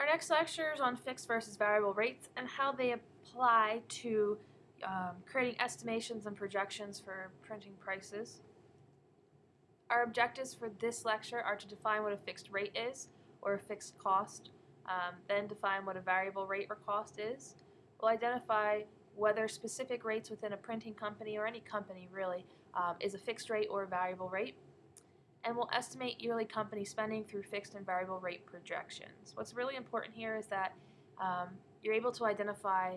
Our next lecture is on fixed versus variable rates and how they apply to um, creating estimations and projections for printing prices. Our objectives for this lecture are to define what a fixed rate is, or a fixed cost, um, then define what a variable rate or cost is. We'll identify whether specific rates within a printing company or any company really um, is a fixed rate or a variable rate. And we'll estimate yearly company spending through fixed and variable rate projections. What's really important here is that um, you're able to identify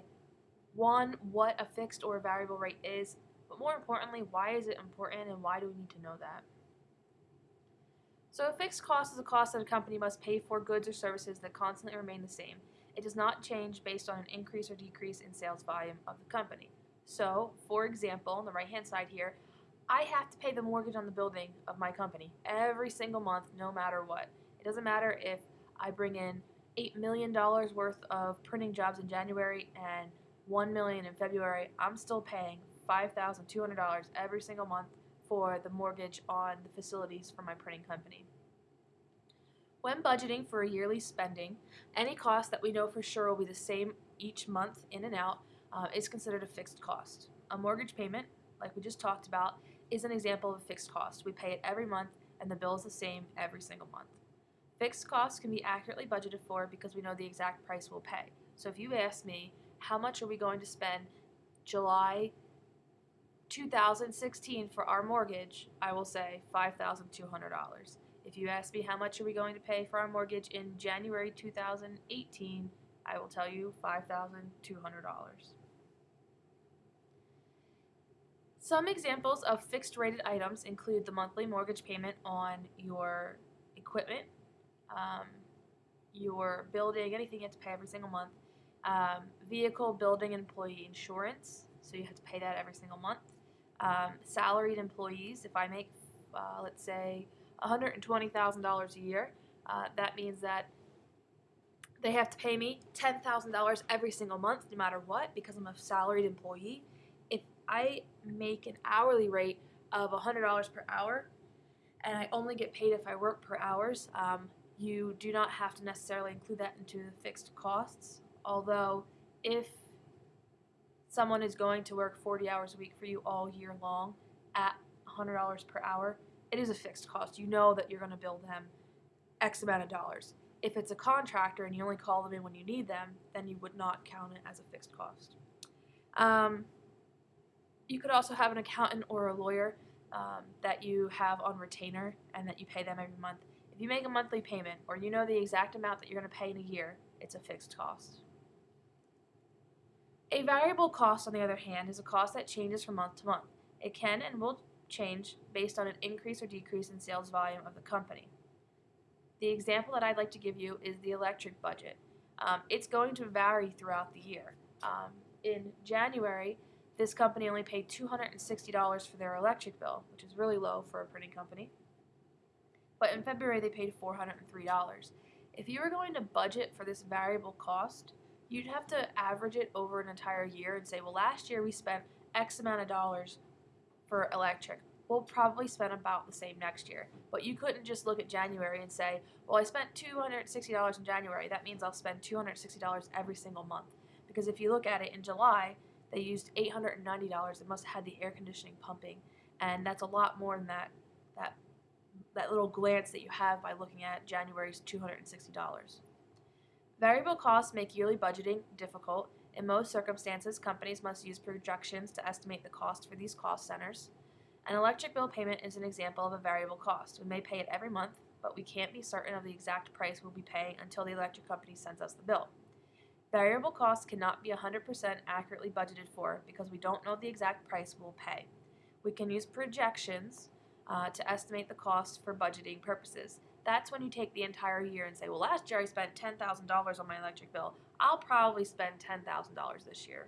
one, what a fixed or variable rate is, but more importantly, why is it important and why do we need to know that? So a fixed cost is a cost that a company must pay for goods or services that constantly remain the same. It does not change based on an increase or decrease in sales volume of the company. So, for example, on the right hand side here, I have to pay the mortgage on the building of my company every single month, no matter what. It doesn't matter if I bring in $8 million worth of printing jobs in January and 1 million in February, I'm still paying $5,200 every single month for the mortgage on the facilities for my printing company. When budgeting for a yearly spending, any cost that we know for sure will be the same each month in and out uh, is considered a fixed cost. A mortgage payment, like we just talked about, is an example of a fixed cost. We pay it every month and the bill is the same every single month. Fixed costs can be accurately budgeted for because we know the exact price we'll pay. So if you ask me, how much are we going to spend July 2016 for our mortgage, I will say $5,200. If you ask me how much are we going to pay for our mortgage in January 2018, I will tell you $5,200. Some examples of fixed rated items include the monthly mortgage payment on your equipment, um, your building, anything you have to pay every single month, um, vehicle, building, employee insurance, so you have to pay that every single month, um, salaried employees, if I make, uh, let's say, $120,000 a year, uh, that means that they have to pay me $10,000 every single month, no matter what, because I'm a salaried employee. I make an hourly rate of $100 per hour, and I only get paid if I work per hours, um, you do not have to necessarily include that into the fixed costs. Although, if someone is going to work 40 hours a week for you all year long at $100 per hour, it is a fixed cost. You know that you're going to bill them X amount of dollars. If it's a contractor and you only call them in when you need them, then you would not count it as a fixed cost. Um, you could also have an accountant or a lawyer um, that you have on retainer and that you pay them every month. If you make a monthly payment or you know the exact amount that you're going to pay in a year, it's a fixed cost. A variable cost, on the other hand, is a cost that changes from month to month. It can and will change based on an increase or decrease in sales volume of the company. The example that I'd like to give you is the electric budget. Um, it's going to vary throughout the year. Um, in January, this company only paid $260 for their electric bill, which is really low for a printing company. But in February, they paid $403. If you were going to budget for this variable cost, you'd have to average it over an entire year and say, well, last year we spent X amount of dollars for electric. We'll probably spend about the same next year. But you couldn't just look at January and say, well, I spent $260 in January. That means I'll spend $260 every single month. Because if you look at it in July, they used $890. It must have had the air conditioning pumping. And that's a lot more than that, that, that little glance that you have by looking at January's $260. Variable costs make yearly budgeting difficult. In most circumstances, companies must use projections to estimate the cost for these cost centers. An electric bill payment is an example of a variable cost. We may pay it every month, but we can't be certain of the exact price we'll be paying until the electric company sends us the bill. Variable costs cannot be 100% accurately budgeted for because we don't know the exact price we'll pay. We can use projections uh, to estimate the cost for budgeting purposes. That's when you take the entire year and say, well, last year I spent $10,000 on my electric bill. I'll probably spend $10,000 this year.